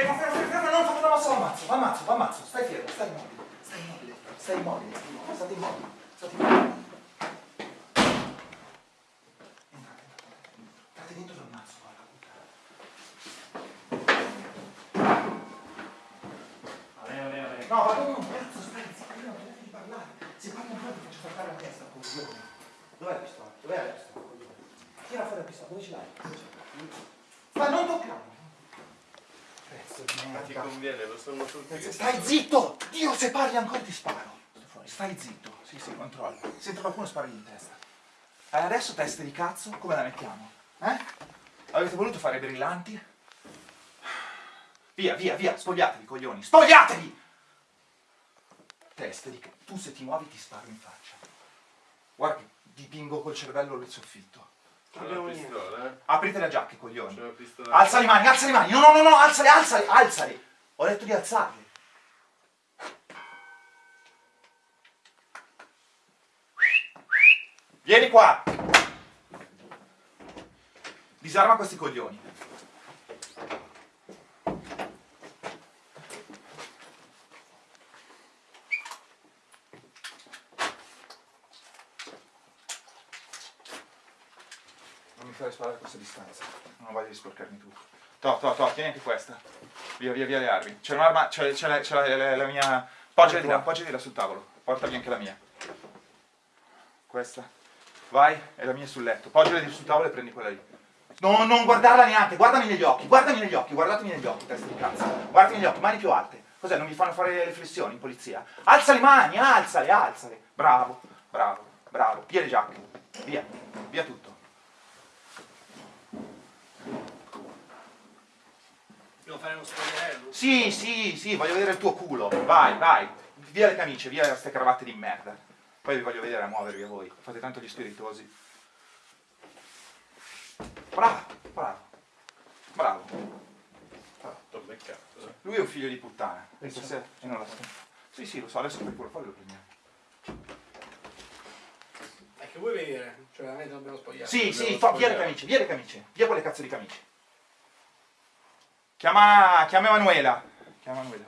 Fermo, fermo, fermo, fermo, non una mossa, l'ammazzo, l'ammazzo, l'ammazzo. Stai fermo, stai immobile, stai immobile, stai immobile, state immobili, state immobili. Entrate, entrate, dentro l'ammazzo, guarda, puttana. Va bene, va bene, va bene. No, ma tu, cazzo, stai zitto, non di parlare. Se parli ancora ti faccio saltare la testa, coglione. Dov'è la pistola? Dov'è la pistola? Tira fuori la pistola, dove ce l'hai? Dove ce l'hai? Ma non toccare! Ma ti conviene, lo sono tutti. Stai zitto! Dio, se parli ancora ti sparo. Stai zitto. Sì, sì, controllo. Sento qualcuno sparare in testa. E adesso teste di cazzo, come la mettiamo? Eh? Avete voluto fare brillanti? Via, via, via, spogliatevi, coglioni, spogliatevi! Teste di cazzo. Tu se ti muovi ti sparo in faccia. Guarda che dipingo col cervello il soffitto. C'è una pistola, eh? Aprite le giacche, coglioni. C'è una pistola. Alza le mani, alza le mani! No, no, no, no, alzale, alzale, alzale! Ho detto di alzarle. Vieni qua! Disarma questi coglioni. Fare sparare a questa distanza. Non ho voglia di sporcarmi tutto. To, to, to, tieni anche questa. Via, via, via le armi. C'è un'arma, c'è, la, la, la- mia... Poggiala di là, poggiala di là sul tavolo. Portami anche la mia. Questa. Vai, è la mia sul letto. Poggiala sul tavolo e prendi quella lì. No, non guardarla neanche, guardami negli occhi, guardami negli occhi, guardatemi negli occhi, testa di cazzo. Guardami negli occhi, mani più alte. Cos'è, non mi fanno fare le flessioni in polizia? Alza le mani, alzale, alzale. Bravo, bravo, bravo. Via le giacche. Via, via tutto. Devo fare uno spogliarello? Sì, sì, sì, voglio vedere il tuo culo. Vai, vai. Via le camicie, via queste cravatte di merda. Poi vi voglio vedere a muovervi a voi. Fate tanto gli spiritosi. Bravo, bravo. Bravo. T'ho beccato, eh. Lui è un figlio di puttana. Pensa se- e non la so. Sì, sì, lo so, adesso per quello poi lo prendiamo. È che vuoi venire? Cioè, veramente dobbiamo spogliare. Sì, sì, fa- via le camicie, via le camicie. Via quelle cazzo di camicie. Chiama, chiama Emanuela. Chiama Emanuela.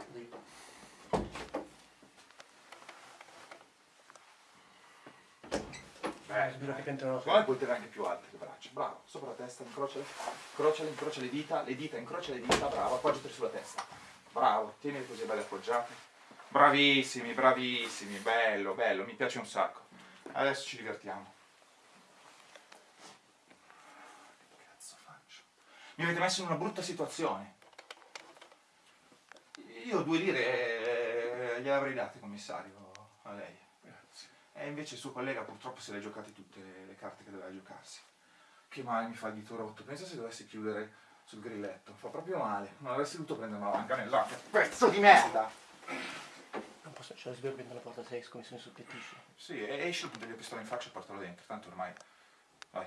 Eh, spero che Secondo me puoi tenere anche più alte le braccia. Bravo, sopra la testa, incrociale, incrociale, incrocia le dita, le dita, incrocia le dita, bravo, appoggiati sulla testa. Bravo, tienili così belle appoggiate. Bravissimi, bravissimi, bello, bello, mi piace un sacco. Adesso ci divertiamo. Che cazzo faccio? Mi avete messo in una brutta situazione. Io due lire eh, gliele avrei date, commissario, a lei. E invece il suo collega purtroppo se le ha giocate tutte le carte che doveva giocarsi. Che male mi fa il dito rotto. Pensa se dovessi chiudere sul grilletto. Fa proprio male. Non avresti dovuto prendere una banca nell'occhio. Pezzo di merda! Non posso, c'è la sveglia dentro la porta 6 come se ne soppettisce. Sì, e esci, punti la pistola in faccia e portalo dentro. Tanto ormai... Vai.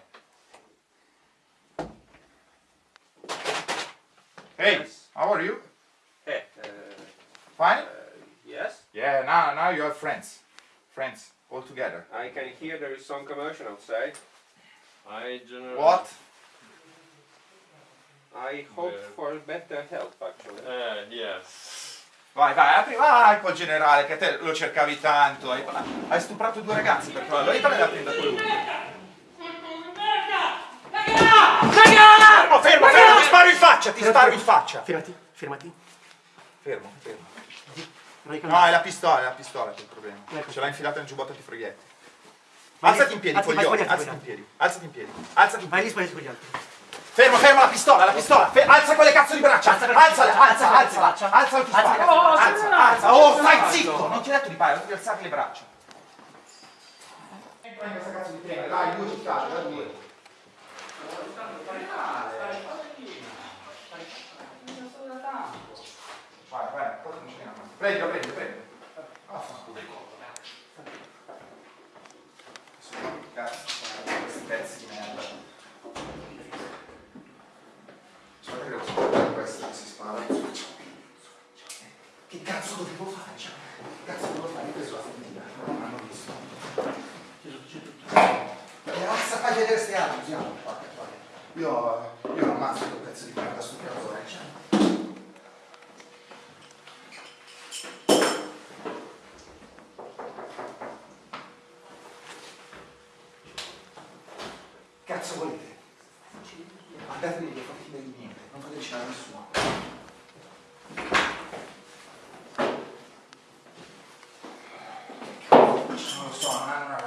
Hey, how are you? Hey, uh, Fine? uh, yes, Yeah, now, now you are friends. Friends, all together. I can hear there is some commotion outside. I general. What? I hope Yeah. for better health, actually. Eh, yes. Vai, vai, apri, vai col generale, che te lo cercavi tanto. Hai, hai stuprato due ragazzi per quello. Aiutami a prendere quello. Fermo, fermo, fermo, ti sparo in faccia, ti sparo in faccia. Fermati, fermati. Fermo, fermo. Non No, è la pistola, è la pistola che è il problema. Ecco. Ce l'ha infilata nel giubbotto antifroghetti. Vai Alzati lì, in piedi, vai coglione, alzati in piedi, alzati in piedi, alzati in Vai piedi. lì, sbagli con gli altri. Fermo, fermo la pistola, la pistola, fe- alza quelle cazzo di braccia, Alza alza, alza alza, braccia. alza, ti Alza sparo, braccia. alza, alza, oh stai zitto, non ti ho detto di fare, detto di alzare le braccia. In questa cazzo di treno, dai, due ci fate, dai, andiamo, pacca, pacca. Io, io ammazzo quel pezzo di merda sto cazzo. Cazzo volete? Andatene via, fate finta niente, non fate cenare a nessuno. Non lo so, non hanno una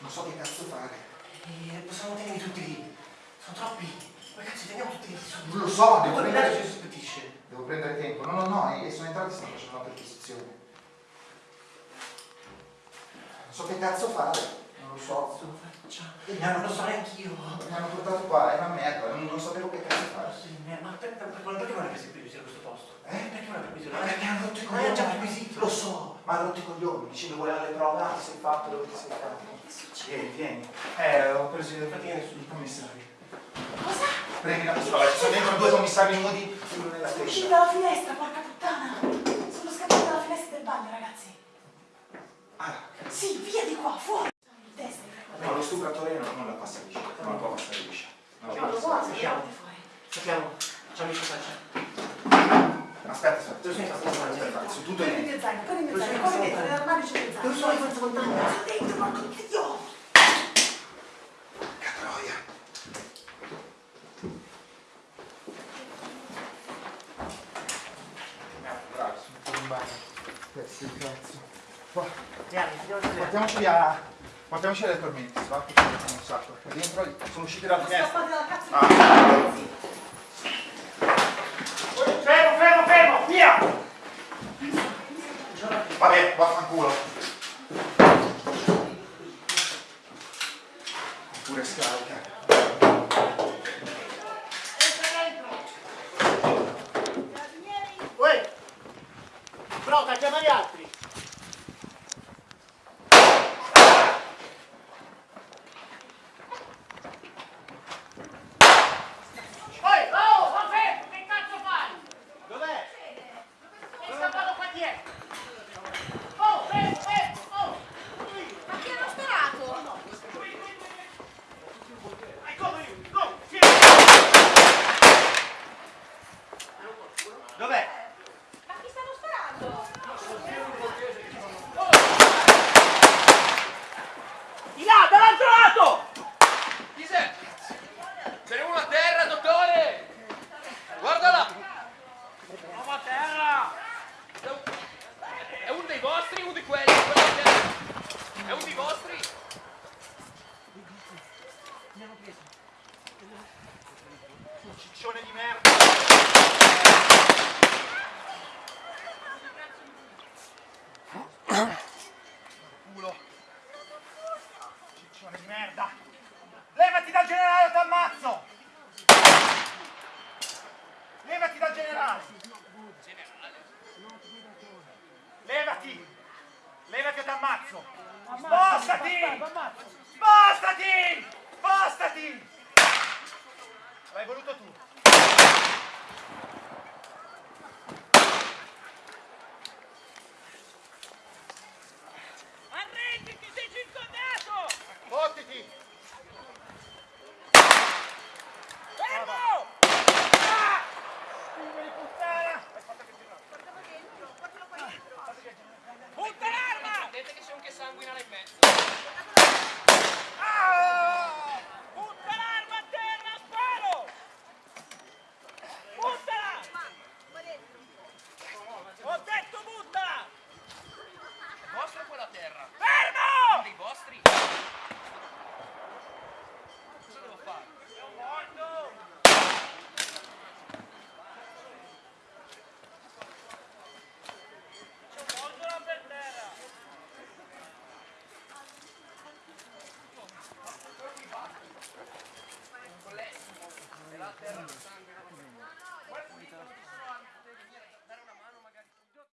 non so che cazzo fare. Eh, possiamo tenere tutti lì. Sono troppi. Ma cazzo, teniamo tutti lì. Non lo so, devo Poi prendere, ci sospettisce. devo prendere tempo. No, no, no, e sono entrati e stanno facendo una perquisizione. Non so che cazzo fare, non lo so. E mi Non hanno lo so neanch'io. Mi hanno portato qua, è una merda, non, non sapevo che cazzo fare. Sì, Ma per- per- per- perché non hai preso il perquisito a questo posto? Eh? Perché non hai perquisito? Ma perché hanno rotto i Ma coglioni? è già perquisito. Lo so, ma hanno rotto i coglioni, dicendo voleva le prove, ah sei fatto, dove ti sei fatto. Che succede? Vieni, vieni. Eh, ho preso i i commissari. Cosa? Prendi una pistola, ci sono dentro due commissari nudi, uno nella Sono usciti testa. dalla finestra, porca puttana! Sono scappati dalla finestra del bagno, ragazzi! Ah, Sì, via di qua, fuori! Il testa, il no, lo stupratore non, non la passa liscia, non la può passare liscia. Non la No, può lo passare liscia. sappiamo fuori. Sappiamo. Facciamo il passaggio. Aspetta, aspetta, aspetta, aspetta, aspetta, su tutto Prendi il mio zaino, prendi il mio zaino, corri dentro, nell'armadio c'è il zaino. Dove sono i forza montagna? Sono dentro, porco dio! Che troia. Bravo, sono tutto in bagno. Pezzi di cazzo. Vieni, andiamo a. Portiamoci via. Portiamoci le tormenti, va? Che ci mettono un sacco. E dentro sono usciti dalla finestra. Ah. Fermo, fermo, fermo, via! Vabbè, vaffanculo. Pure scarica. Broca, chiama gli altri! che ti ammazzo! Spostati! Spostati! Spostati! L'hai voluto tu! Arrenditi, sei circondato! Fottiti!